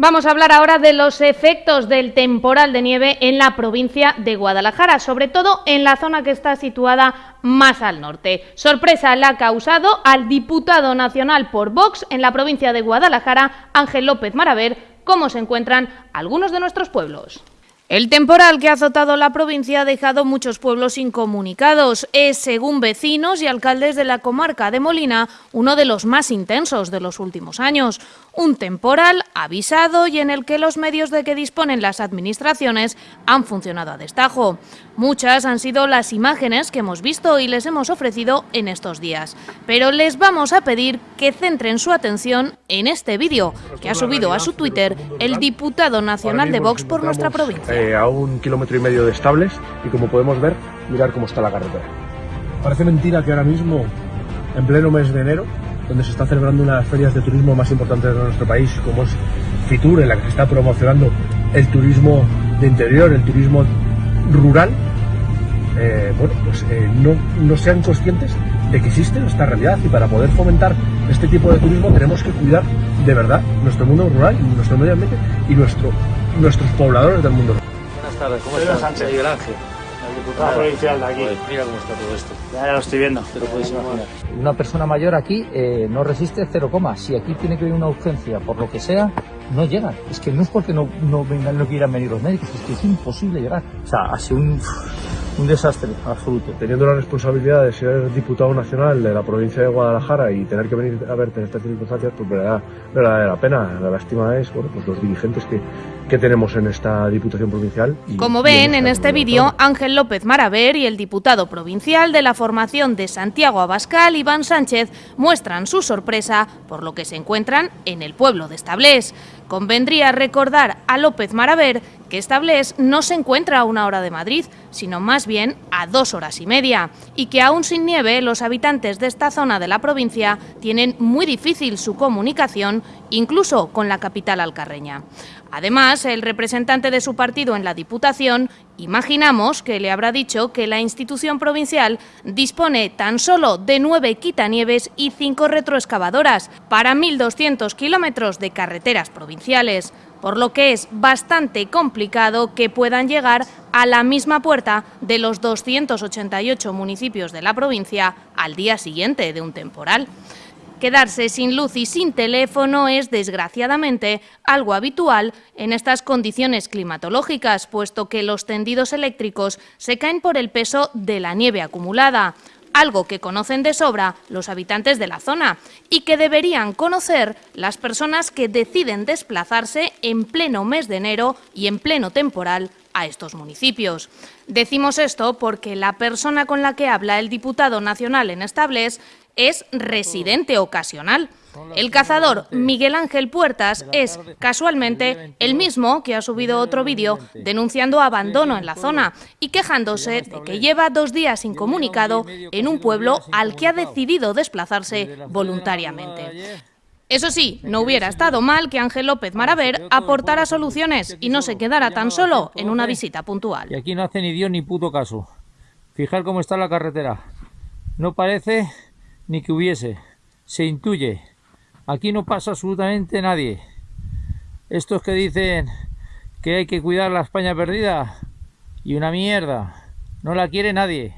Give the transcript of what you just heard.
Vamos a hablar ahora de los efectos del temporal de nieve en la provincia de Guadalajara, sobre todo en la zona que está situada más al norte. Sorpresa le ha causado al diputado nacional por Vox en la provincia de Guadalajara, Ángel López Maraver, cómo se encuentran algunos de nuestros pueblos. El temporal que ha azotado la provincia ha dejado muchos pueblos incomunicados. Es, según vecinos y alcaldes de la comarca de Molina, uno de los más intensos de los últimos años. Un temporal avisado y en el que los medios de que disponen las administraciones han funcionado a destajo. Muchas han sido las imágenes que hemos visto y les hemos ofrecido en estos días. Pero les vamos a pedir que centren su atención en este vídeo que ha subido a su Twitter el diputado nacional de Vox por nuestra provincia. Eh, a un kilómetro y medio de estables y como podemos ver, mirar cómo está la carretera. Parece mentira que ahora mismo, en pleno mes de enero, donde se está celebrando una de las ferias de turismo más importantes de nuestro país, como es Fitur, en la que se está promocionando el turismo de interior, el turismo rural, eh, bueno, pues eh, no, no sean conscientes de que existe esta realidad y para poder fomentar este tipo de turismo tenemos que cuidar de verdad nuestro mundo rural, nuestro medio ambiente y nuestro, nuestros pobladores del mundo rural. Buenas tardes, ¿cómo estás? Sánchez. Miguel Ángel, el diputado provincial de aquí. Mira cómo está todo esto. Ya, ya lo estoy viendo. Te lo puedes imaginar. Una persona mayor aquí eh, no resiste cero coma. Si aquí tiene que venir una urgencia, por lo que sea, no llegan. Es que no es porque no, no vengan, no quieran venir los médicos, es que es imposible llegar. O sea, ha sido un, un desastre absoluto. Teniendo la responsabilidad de ser diputado nacional de la provincia de Guadalajara y tener que venir a verte en estas circunstancias, pues me da, me da la pena. La lástima es, bueno, pues los dirigentes que, que tenemos en esta diputación provincial. y- Como y ven en esta este vídeo. Ángel López Maraver y el diputado provincial de la formación de Santiago Abascal, Iván Sánchez, muestran su sorpresa por lo que se encuentran en el pueblo de Establés. Convendría recordar a López Maraver que Establés no se encuentra a una hora de Madrid, sino más bien a dos horas y media, y que aún sin nieve los habitantes de esta zona de la provincia tienen muy difícil su comunicación, incluso con la capital alcarreña. El representante de su partido en la Diputación, imaginamos que le habrá dicho que la institución provincial dispone tan solo de nueve quitanieves y cinco retroexcavadoras para 1.200 kilómetros de carreteras provinciales, por lo que es bastante complicado que puedan llegar a la misma puerta de los 288 municipios de la provincia al día siguiente de un temporal. Quedarse sin luz y sin teléfono es, desgraciadamente, algo habitual en estas condiciones climatológicas, puesto que los tendidos eléctricos se caen por el peso de la nieve acumulada, algo que conocen de sobra los habitantes de la zona y que deberían conocer las personas que deciden desplazarse en pleno mes de enero y en pleno temporal a estos municipios. Decimos esto porque la persona con la que habla el diputado nacional en Estables es residente ocasional. El cazador Miguel Ángel Puertas es, casualmente, el mismo que ha subido otro vídeo denunciando abandono en la zona y quejándose de que lleva dos días incomunicado en un pueblo al que ha decidido desplazarse voluntariamente. Eso sí, no hubiera estado mal que Ángel López Maraver aportara soluciones y no se quedara tan solo en una visita puntual. Y aquí no hace ni Dios ni puto caso. Fijar cómo está la carretera. No parece ni que hubiese. Se intuye. Aquí no pasa absolutamente nadie. Estos que dicen que hay que cuidar la España perdida y una mierda. No la quiere nadie.